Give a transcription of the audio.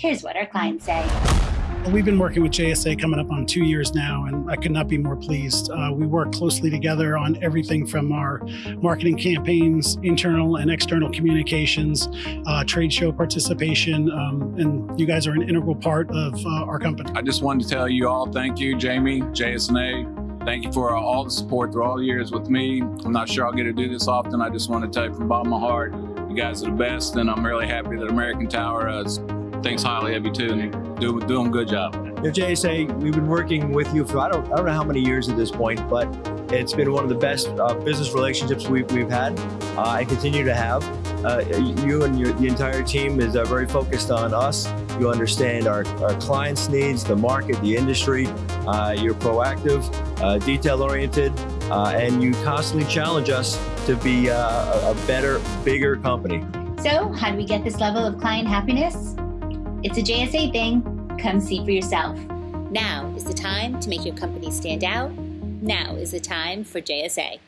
Here's what our clients say. We've been working with JSA coming up on two years now, and I could not be more pleased. Uh, we work closely together on everything from our marketing campaigns, internal and external communications, uh, trade show participation, um, and you guys are an integral part of uh, our company. I just wanted to tell you all thank you, Jaymie, JSNA. Thank you for all the support through all the years with me. I'm not sure I'll get to do this often. I just want to tell you from the bottom of my heart, you guys are the best, and I'm really happy that American Tower is thinks highly of you too, and do doing a good job. You know, JSA, we've been working with you for I don't I don't know how many years at this point, but it's been one of the best uh, business relationships we've, we've had uh, and continue to have. Uh, you and your, the entire team is uh, very focused on us. You understand our, our clients' needs, the market, the industry. Uh, you're proactive, uh, detail-oriented, and you constantly challenge us to be a, a better, bigger company. So how do we get this level of client happiness? It's a JSA thing. Come see for yourself. Now is the time to make your company stand out. Now is the time for JSA.